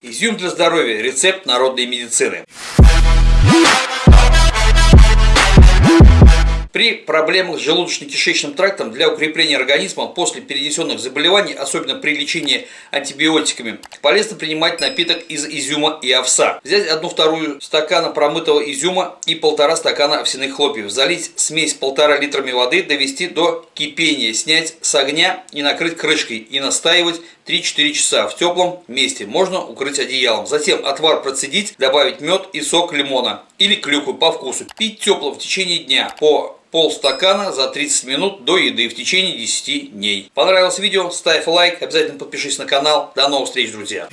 Изюм для здоровья. Рецепт народной медицины. При проблемах с желудочно-кишечным трактом для укрепления организма после перенесенных заболеваний, особенно при лечении антибиотиками, полезно принимать напиток из изюма и овса. Взять одну-вторую стакана промытого изюма и полтора стакана овсяных хлопьев, залить смесь полтора литрами воды, довести до кипения, снять с огня и накрыть крышкой и настаивать 3-4 часа в теплом месте. Можно укрыть одеялом. Затем отвар процедить, добавить мед и сок лимона или клюкву по вкусу. Пить тепло в течение дня по полстакана за 30 минут до еды в течение 10 дней. Понравилось видео? Ставь лайк, обязательно подпишись на канал. До новых встреч, друзья!